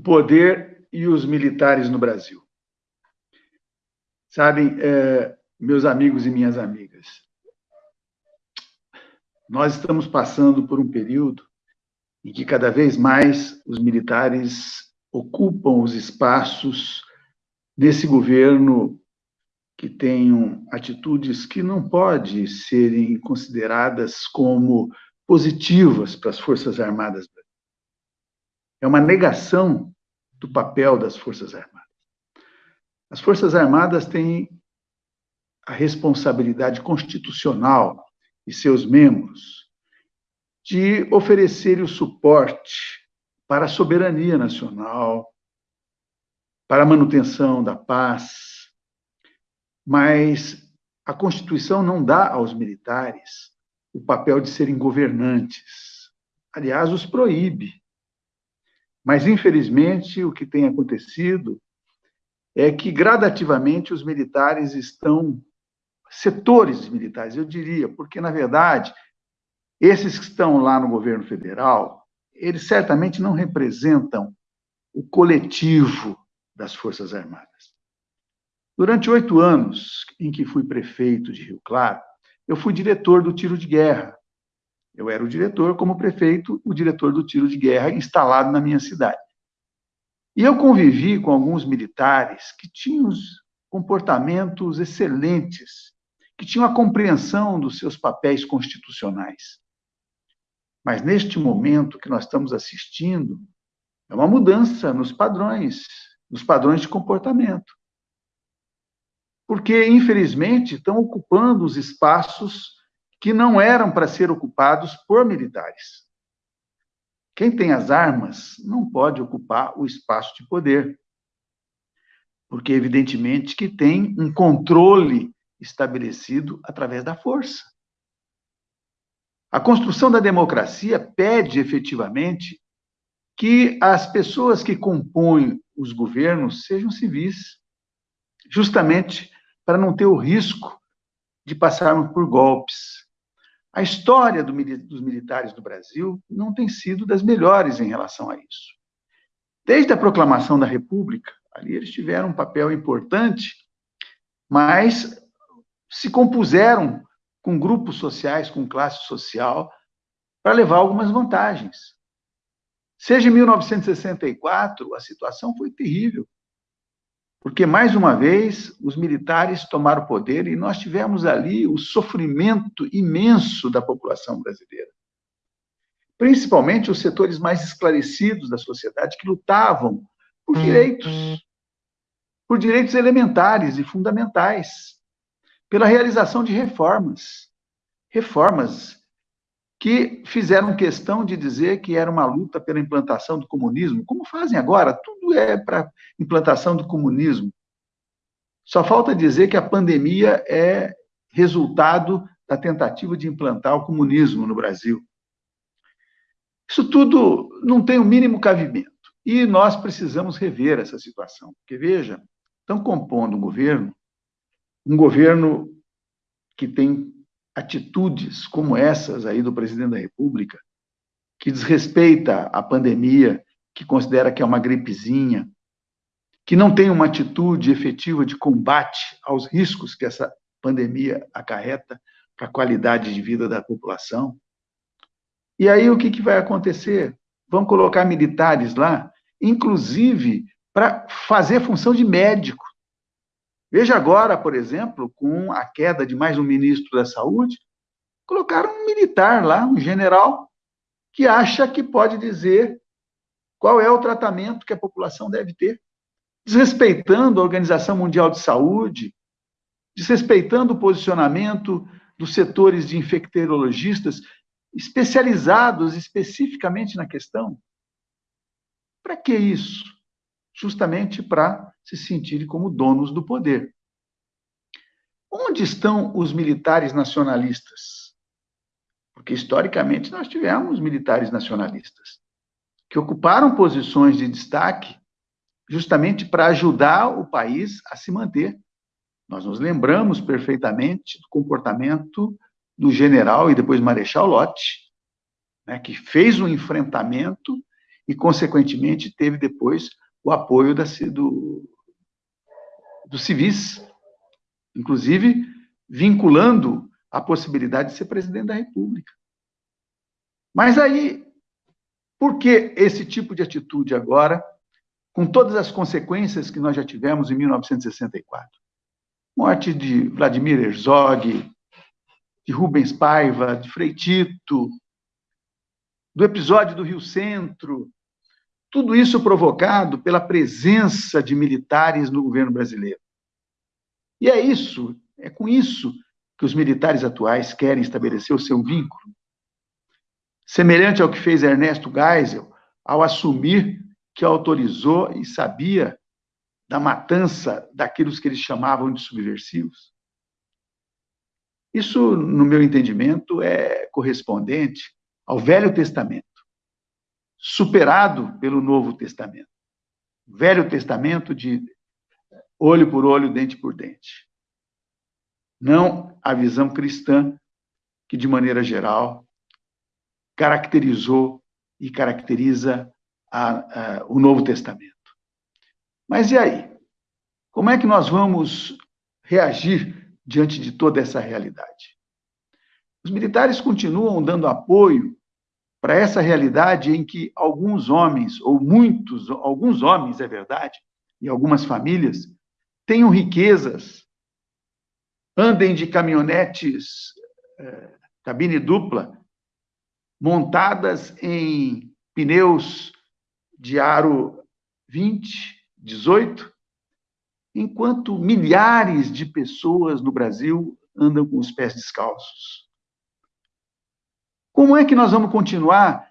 poder e os militares no Brasil. Sabem, é, meus amigos e minhas amigas, nós estamos passando por um período em que cada vez mais os militares ocupam os espaços desse governo que tenham atitudes que não podem serem consideradas como positivas para as Forças Armadas. É uma negação do papel das Forças Armadas. As Forças Armadas têm a responsabilidade constitucional e seus membros de oferecer o suporte para a soberania nacional, para a manutenção da paz, mas a Constituição não dá aos militares o papel de serem governantes. Aliás, os proíbe. Mas, infelizmente, o que tem acontecido é que, gradativamente, os militares estão. Setores militares, eu diria, porque, na verdade, esses que estão lá no governo federal, eles certamente não representam o coletivo das Forças Armadas. Durante oito anos em que fui prefeito de Rio Claro, eu fui diretor do tiro de guerra. Eu era o diretor, como prefeito, o diretor do tiro de guerra instalado na minha cidade. E eu convivi com alguns militares que tinham comportamentos excelentes, que tinham a compreensão dos seus papéis constitucionais. Mas neste momento que nós estamos assistindo, é uma mudança nos padrões, nos padrões de comportamento. Porque, infelizmente, estão ocupando os espaços que não eram para ser ocupados por militares. Quem tem as armas não pode ocupar o espaço de poder. Porque, evidentemente, que tem um controle estabelecido através da força. A construção da democracia pede, efetivamente, que as pessoas que compõem os governos sejam civis, justamente para não ter o risco de passarmos por golpes, a história do, dos militares do Brasil não tem sido das melhores em relação a isso. Desde a proclamação da República, ali eles tiveram um papel importante, mas se compuseram com grupos sociais, com classe social, para levar algumas vantagens. Seja em 1964, a situação foi terrível. Porque, mais uma vez, os militares tomaram o poder e nós tivemos ali o sofrimento imenso da população brasileira. Principalmente os setores mais esclarecidos da sociedade que lutavam por hum, direitos, por direitos elementares e fundamentais, pela realização de reformas. Reformas que fizeram questão de dizer que era uma luta pela implantação do comunismo, como fazem agora, tudo é para implantação do comunismo. Só falta dizer que a pandemia é resultado da tentativa de implantar o comunismo no Brasil. Isso tudo não tem o mínimo cabimento. E nós precisamos rever essa situação. Porque, veja, estão compondo um governo, um governo que tem atitudes como essas aí do presidente da República, que desrespeita a pandemia, que considera que é uma gripezinha, que não tem uma atitude efetiva de combate aos riscos que essa pandemia acarreta para a qualidade de vida da população. E aí o que, que vai acontecer? Vão colocar militares lá, inclusive para fazer função de médico. Veja agora, por exemplo, com a queda de mais um ministro da Saúde, colocaram um militar lá, um general, que acha que pode dizer qual é o tratamento que a população deve ter, desrespeitando a Organização Mundial de Saúde, desrespeitando o posicionamento dos setores de infectologistas especializados especificamente na questão. Para que isso? Justamente para se sentirem como donos do poder. Onde estão os militares nacionalistas? Porque, historicamente, nós tivemos militares nacionalistas que ocuparam posições de destaque justamente para ajudar o país a se manter. Nós nos lembramos perfeitamente do comportamento do general e depois marechal Lott, né, que fez um enfrentamento e, consequentemente, teve depois o apoio da, do, dos civis, inclusive vinculando a possibilidade de ser presidente da República. Mas aí, por que esse tipo de atitude agora, com todas as consequências que nós já tivemos em 1964? Morte de Vladimir Herzog, de Rubens Paiva, de Frei Tito, do episódio do Rio Centro, tudo isso provocado pela presença de militares no governo brasileiro. E é isso, é com isso que os militares atuais querem estabelecer o seu vínculo. Semelhante ao que fez Ernesto Geisel ao assumir que autorizou e sabia da matança daqueles que eles chamavam de subversivos. Isso, no meu entendimento, é correspondente ao Velho Testamento, superado pelo Novo Testamento. Velho Testamento de olho por olho, dente por dente. Não a visão cristã, que, de maneira geral, caracterizou e caracteriza a, a, o Novo Testamento. Mas e aí? Como é que nós vamos reagir diante de toda essa realidade? Os militares continuam dando apoio para essa realidade em que alguns homens, ou muitos, alguns homens, é verdade, e algumas famílias, tenham riquezas, andem de caminhonetes é, cabine dupla, montadas em pneus de aro 20, 18, enquanto milhares de pessoas no Brasil andam com os pés descalços. Como é que nós vamos continuar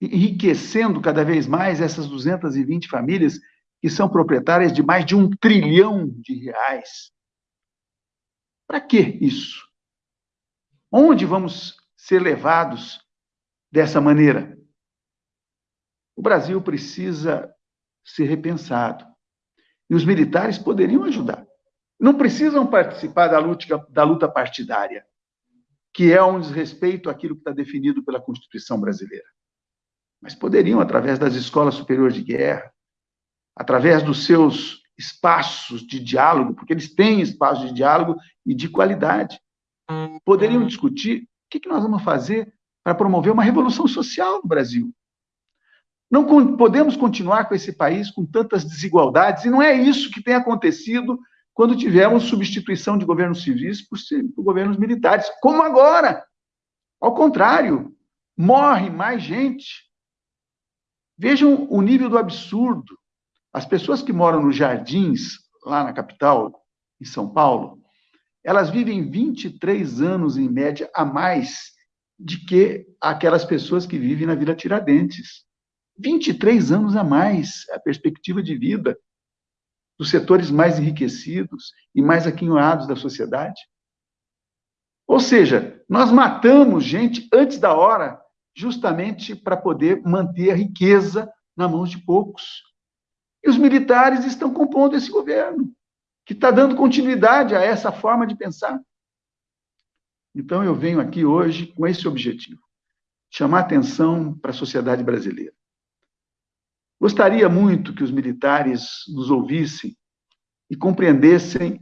enriquecendo cada vez mais essas 220 famílias que são proprietárias de mais de um trilhão de reais. Para que isso? Onde vamos ser levados dessa maneira? O Brasil precisa ser repensado. E os militares poderiam ajudar. Não precisam participar da luta, da luta partidária, que é um desrespeito àquilo que está definido pela Constituição brasileira. Mas poderiam, através das escolas superiores de guerra, através dos seus espaços de diálogo, porque eles têm espaços de diálogo e de qualidade. Poderiam discutir o que nós vamos fazer para promover uma revolução social no Brasil. Não podemos continuar com esse país com tantas desigualdades, e não é isso que tem acontecido quando tivemos substituição de governos civis por, por governos militares, como agora. Ao contrário, morre mais gente. Vejam o nível do absurdo. As pessoas que moram nos jardins, lá na capital, em São Paulo, elas vivem 23 anos, em média, a mais de que aquelas pessoas que vivem na Vila Tiradentes. 23 anos a mais a perspectiva de vida dos setores mais enriquecidos e mais aquinhoados da sociedade. Ou seja, nós matamos gente antes da hora, justamente para poder manter a riqueza na mão de poucos. E os militares estão compondo esse governo, que está dando continuidade a essa forma de pensar. Então, eu venho aqui hoje com esse objetivo: chamar atenção para a sociedade brasileira. Gostaria muito que os militares nos ouvissem e compreendessem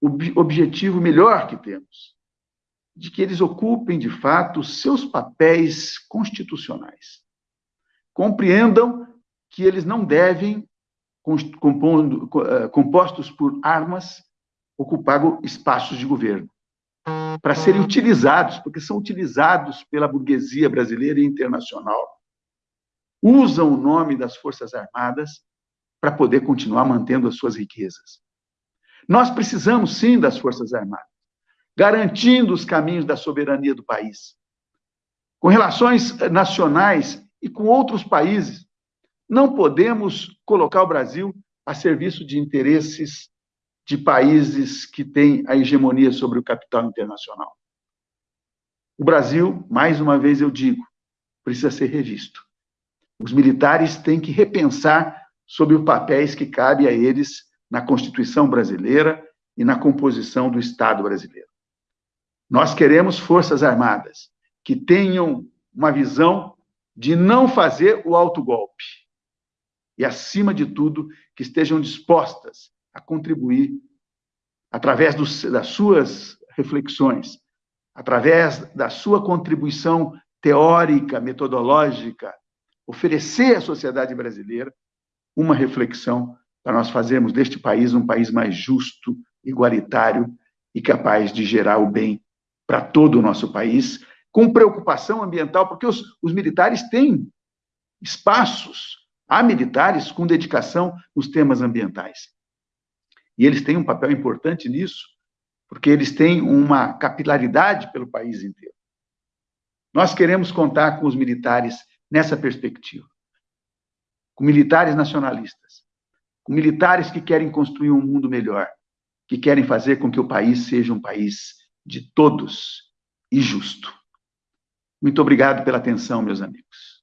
o objetivo melhor que temos, de que eles ocupem, de fato, seus papéis constitucionais. Compreendam que eles não devem, compondo, eh, compostos por armas, ocupar espaços de governo, para serem utilizados, porque são utilizados pela burguesia brasileira e internacional. Usam o nome das Forças Armadas para poder continuar mantendo as suas riquezas. Nós precisamos, sim, das Forças Armadas, garantindo os caminhos da soberania do país. Com relações nacionais e com outros países, não podemos colocar o Brasil a serviço de interesses de países que têm a hegemonia sobre o capital internacional. O Brasil, mais uma vez eu digo, precisa ser revisto. Os militares têm que repensar sobre os papéis que cabe a eles na Constituição brasileira e na composição do Estado brasileiro. Nós queremos forças armadas que tenham uma visão de não fazer o autogolpe. E, acima de tudo, que estejam dispostas a contribuir, através dos, das suas reflexões, através da sua contribuição teórica, metodológica, oferecer à sociedade brasileira uma reflexão para nós fazermos deste país um país mais justo, igualitário e capaz de gerar o bem para todo o nosso país, com preocupação ambiental, porque os, os militares têm espaços, há militares com dedicação nos temas ambientais. E eles têm um papel importante nisso, porque eles têm uma capilaridade pelo país inteiro. Nós queremos contar com os militares nessa perspectiva. Com militares nacionalistas, com militares que querem construir um mundo melhor, que querem fazer com que o país seja um país de todos e justo. Muito obrigado pela atenção, meus amigos.